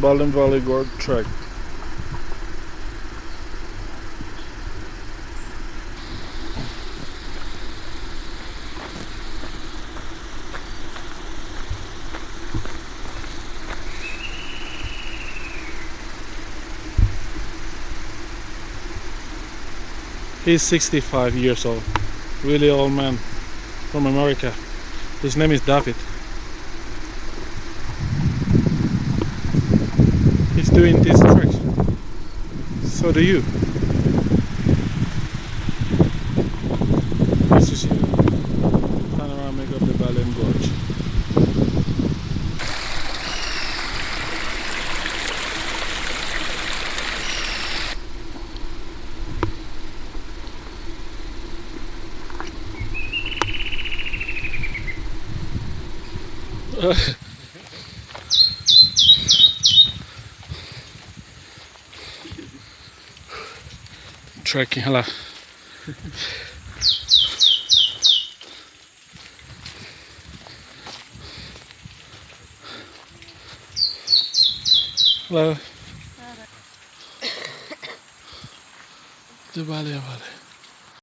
Balin Valley Gorge Trek. He's 65 years old, really old man from America. His name is David. He's doing this trek. So do you. To see you. Panoramic of the Balin Gorge. Trekking, hello. Hello. Of Valley.